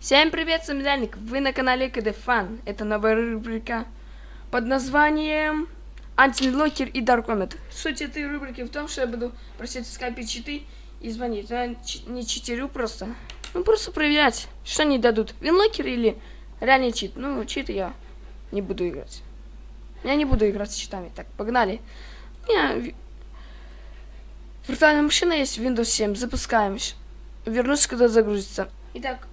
Всем привет, самодельник! Вы на канале КД Фан. Это новая рубрика под названием Антилокер и Даркомет. Суть этой рубрики в том, что я буду просить скопить читы и звонить. Я не читерю просто. Ну, просто проверять, что они дадут. Винлокер или реальный чит. Ну, читы я не буду играть. Я не буду играть с читами. Так, погнали. У меня виртуальная машина есть Windows 7. Запускаем. Вернусь, когда загрузится. Итак,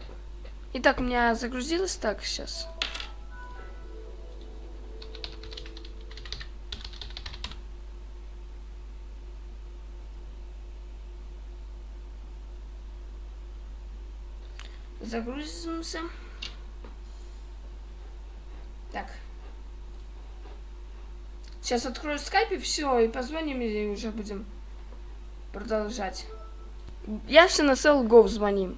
Итак, у меня загрузилось так сейчас. Загрузимся. Так. Сейчас открою скайп и все, и позвоним, и уже будем продолжать. Я все на CLGO звоним.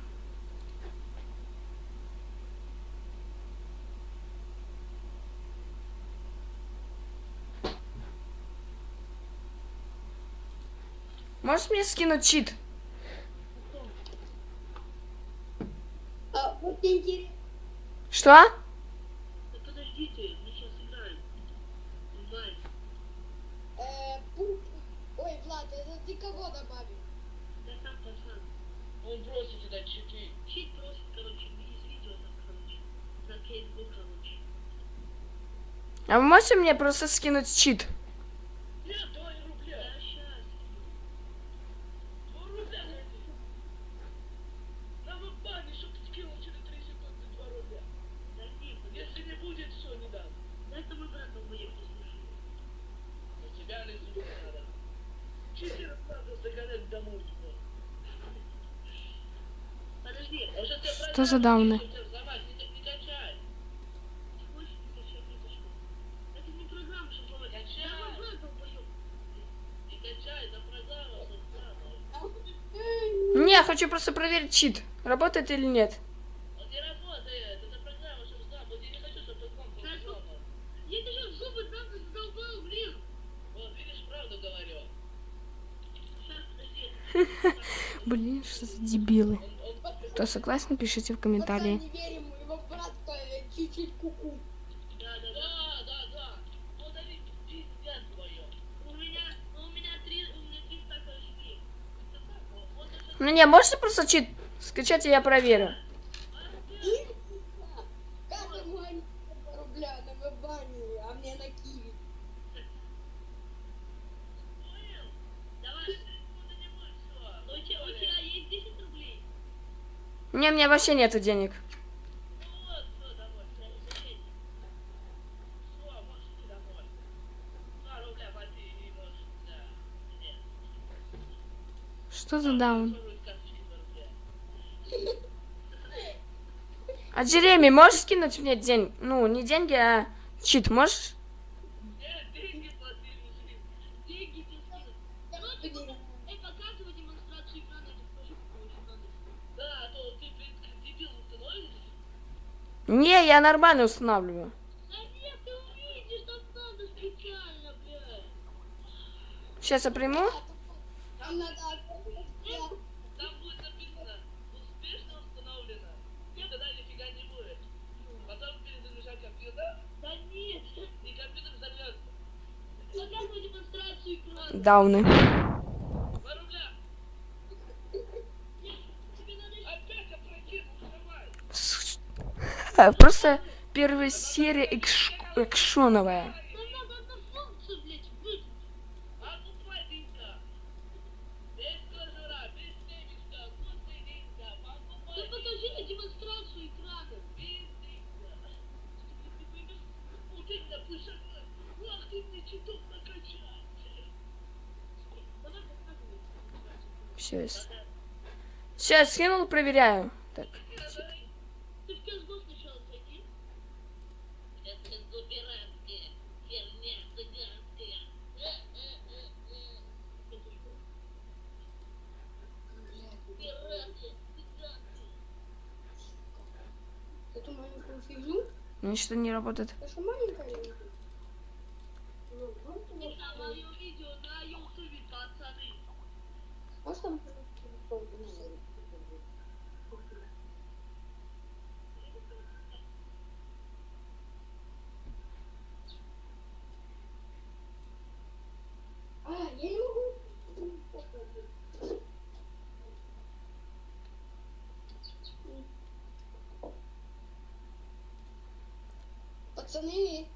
Можешь мне скинуть чит? А, вот интересно. Что? Да подождите, мы сейчас играем. Онлайн. Э, пуп. Ой, Влад, это ты кого добавил? Да сам пацан. Он просит туда читы. Чит просит, короче, из видео там, короче. На кейсбук, короче. А вы можете мне просто скинуть чит? Нет, два рубля. Да, сейчас. Два рубля найди. На веб-бане, чтоб скинул через 3 секунды 2 рубля. Да не, Если не будет, все, не дам. да это мой брат долбоеб послушал. На тебя не зуб надо. Читеров надо загонять домой туда. Подожди, Он же тебя Что за дауны? Взорвать, не, не качай. ты хочешь не качать ни за что? Это не программа, что взломать. Качай. Да мой брат долбоеб. Не качай, за программу создана. Не, хочу просто проверить чит. Работает или нет. Блин, что за дебилы. Кто согласен, пишите в комментарии. не верим, его брат э, чуть-чуть куку. Да, да, да. Да, да, плати и можешь, да. Нет. Что за даун? А Джереми, можешь скинуть мне день? Ну, не деньги, а чит можешь? Деньги плати, мужик. Деньги Не, я нормально устанавливаю. Да нет, ты увидишь, чуток накачал. Давай показывай демонстрацию. Все. Сейчас скинул, проверяю. Так. Маленькую фигню. Ничто не работает. Это что маленькая? Ну, вот у Это нас мое видео на ютубе, пацаны. Можешь там телефон? Пацаны,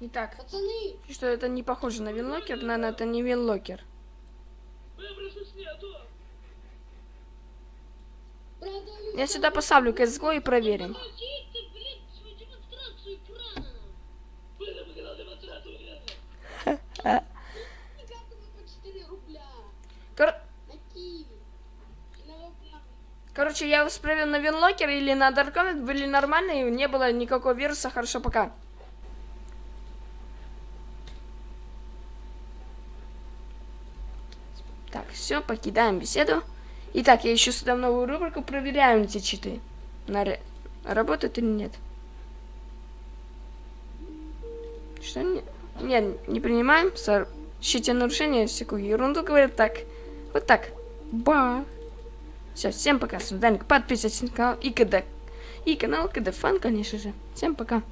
Итак, пацаны, что это не похоже на винлокер, наверное, это не винлокер. Я сюда поставлю CSGO и проверим. Молчи ты, блин, свою демонстрацию экрана. Были бы когда демонстрацию нет! Никакого по 4 рубля. Кор- На Киеве. На Вапне. Короче, я вас проверил на винлокер или на Darknet, были нормальные, не было никакого вируса, хорошо, пока. Так, все, покидаем беседу. Итак, я еще сюда новую рубрику, проверяем эти читы. На Работают или нет. Что не... Нет, не принимаем. Сообщите нарушение, всякую ерунду говорят так. Вот так. Ба. Все, всем пока, с вами. Подписывайтесь на канал и КД. И канал КД Фан, конечно же. Всем пока.